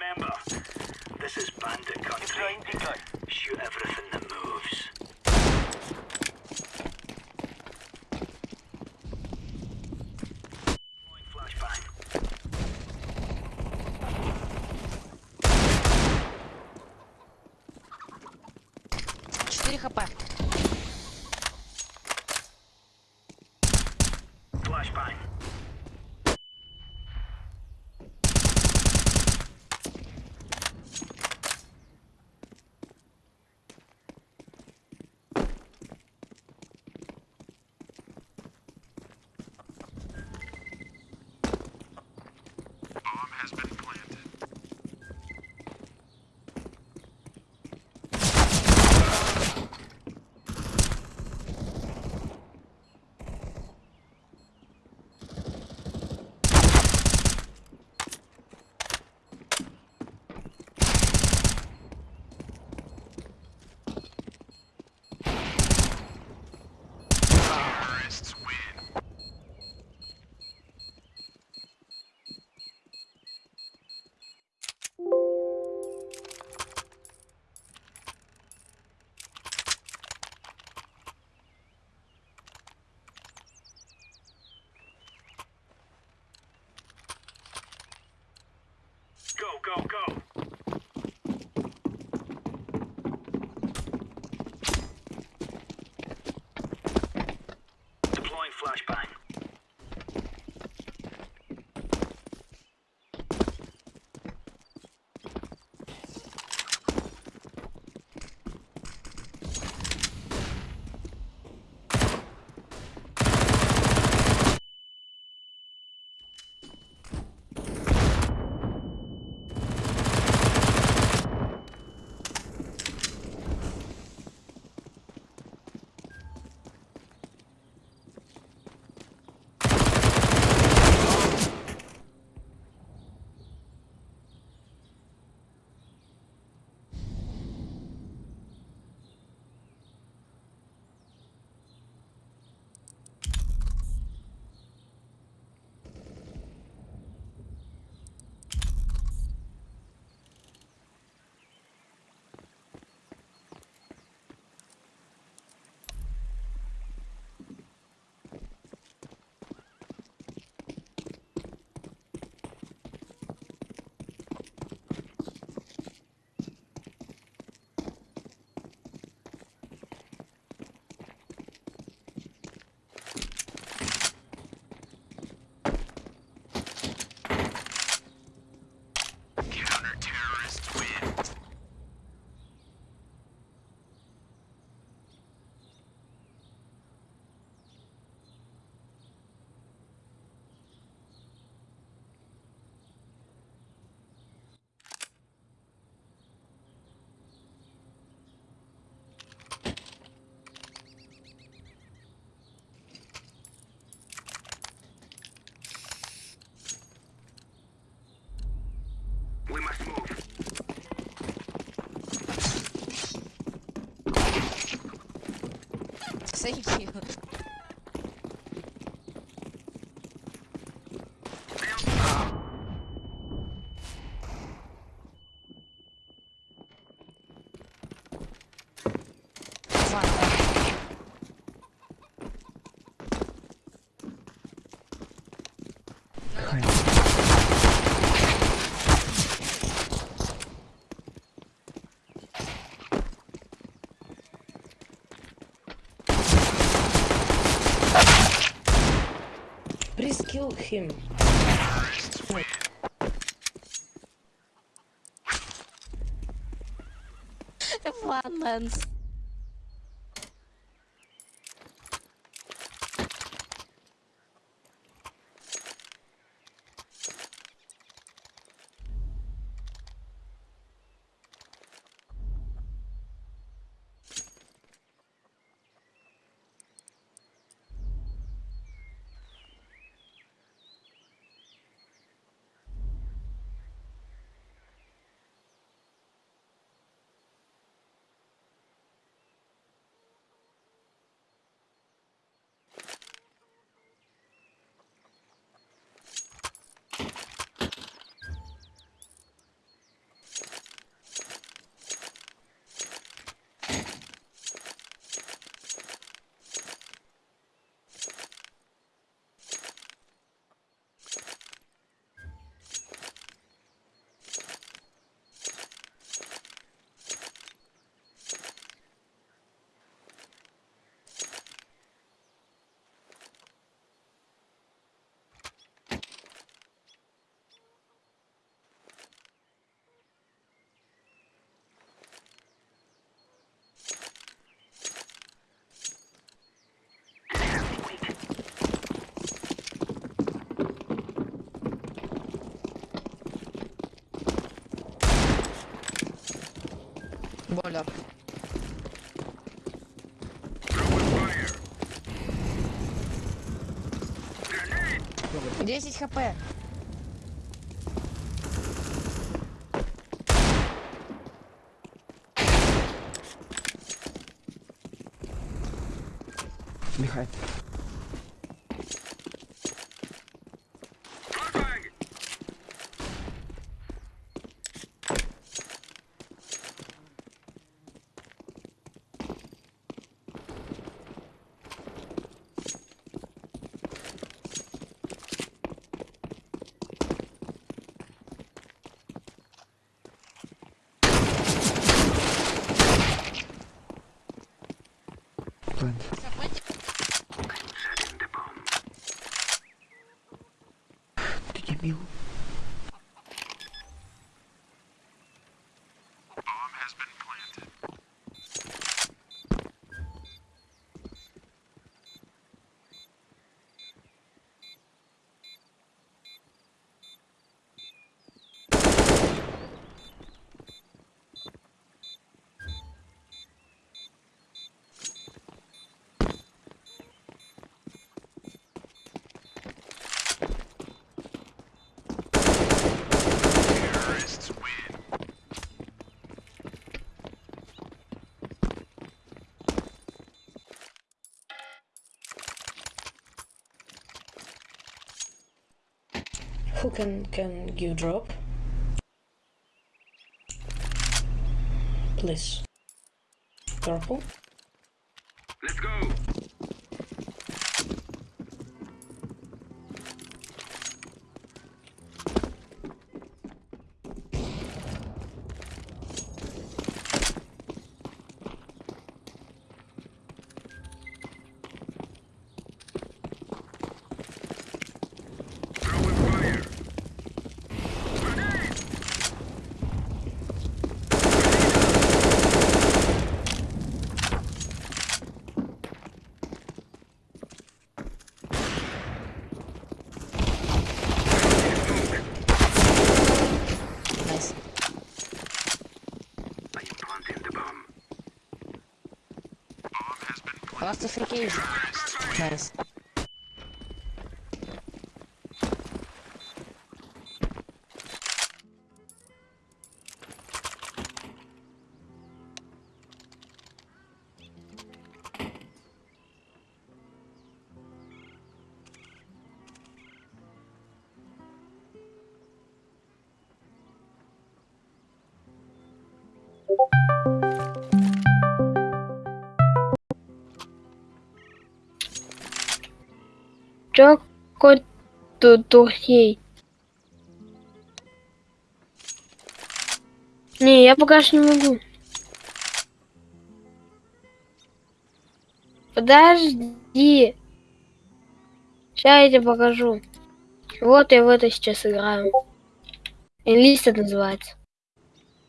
Remember, this is bandit country. Shoot everything that moves. flashbang. thank you. him. Flatlands. Fire. 10 хп. Behind. Who can can you drop? Please. Purple. Let's go. sacrifiquei. É Mas. Тут тухей? Не, я пока что не могу. Подожди. Сейчас я тебе покажу. Вот я в это сейчас играю. Enlisted называется.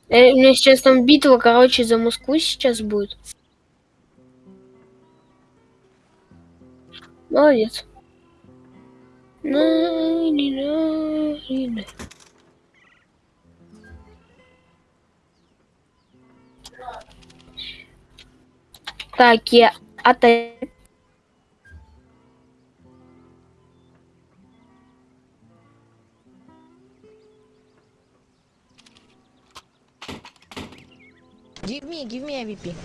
Э, у меня сейчас там битва, короче, за Москву сейчас будет. Молодец. На-ни-на-ни-на. Так, я отойду. Give me, give me AVP.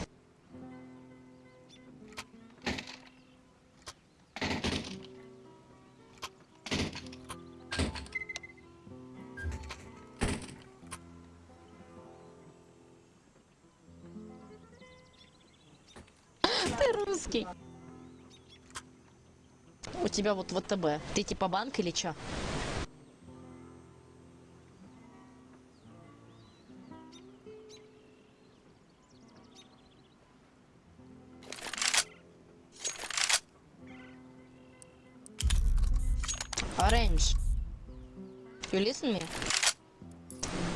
Тебя вот ВТБ. Ты типа банк или чё? Orange. You listen me?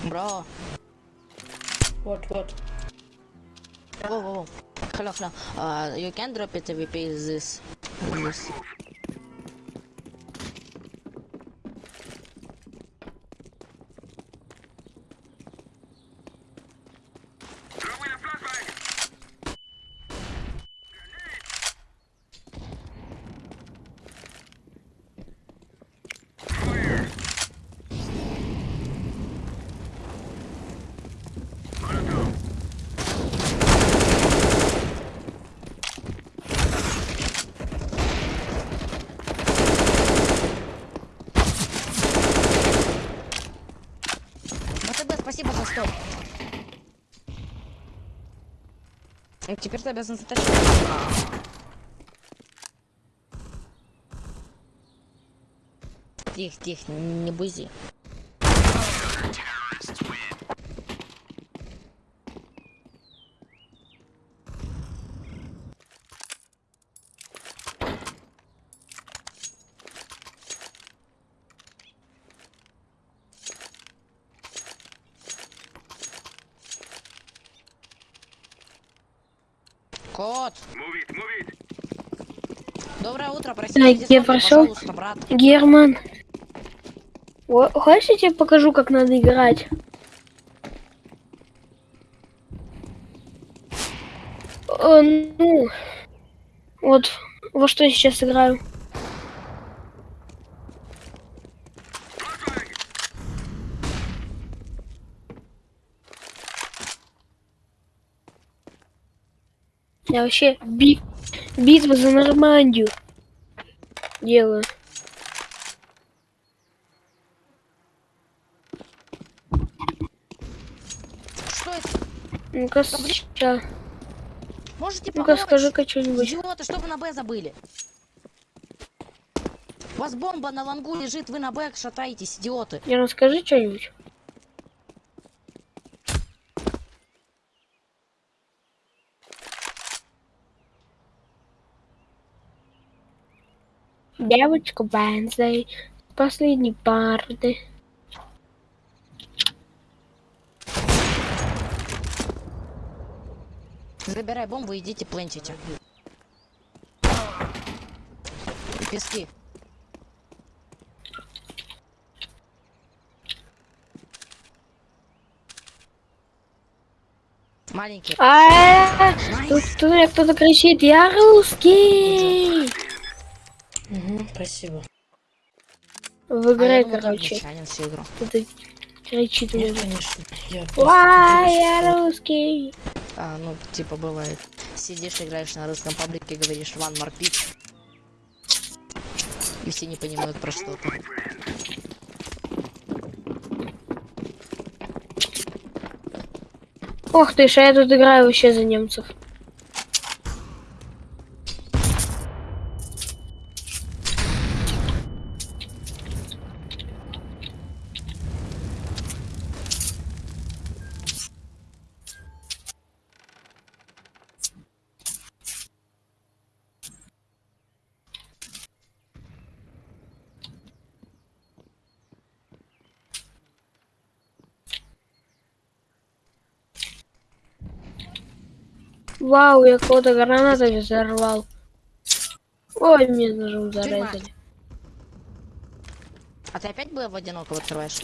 Bro. What, what? Whoa, whoa, whoa. Hello, hello. Uh, you can drop it AVP is this. this. Теперь ты обязан затащить. Тихо, тихо, не бузи. Кот, доброе утро, простите, я дисконты, пошел. Герман. О, Хочешь, я тебе покажу, как надо играть? Э, ну, вот во что я сейчас играю. Я вообще би- битва за Нормандию делаю. Что это? Ну-ка, сейчас. Можете Ну-ка, скажи-ка что-нибудь. Идиоты, что вы на Б забыли? У вас бомба на лангу лежит, вы на Б шатаетесь, идиоты. Я расскажи что-нибудь. Девочка Бензой, последней парды. Забирай бомбу, идите плентите. Пески. Маленький. А, тут, тут меня кто-то кричит, я русский. Спасибо. В А ты короче, всю игру. кто-то кричит мне. Нет, конечно. Я я русский. А, ну, типа, бывает. Сидишь, играешь на русском паблике, говоришь More Pitch. И все не понимают про что ты. Ох ты ж, а я тут играю вообще за немцев. Вау, я кого-то гранатами взорвал. Ой, мне ножом зарезали. А ты опять было в одинокого открываешь?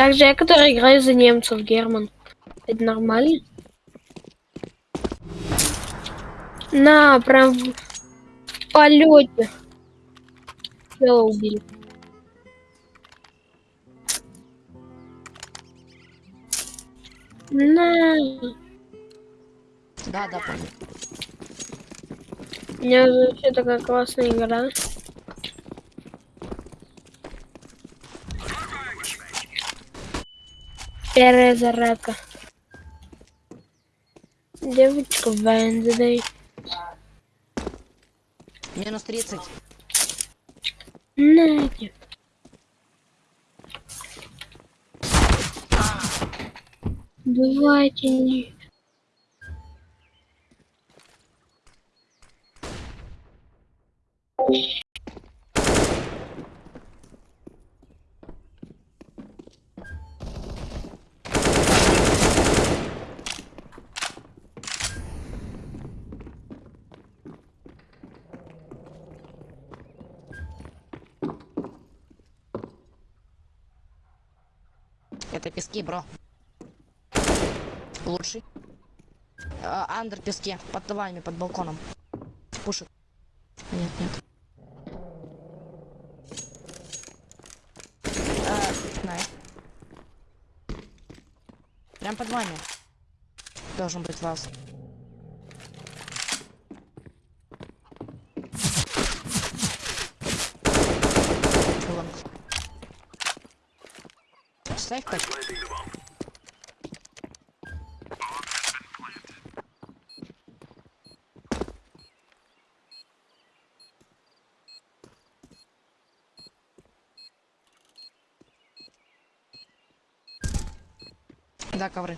Также я, который играю за немцев, Герман. Это нормально? На, прям в полете. Чела убили. На, Да, да, помню. у меня вообще такая классная игра. Первая зарядка. Девочка Венздей. Минус 30. Надя. Давайте не... Это пески, бро. Лучший. А, андер песке. Под вами, под балконом. Пушит. Нет, нет. А, найс. Прям под вами. Должен быть вас. Ставь пять. Да, ковры.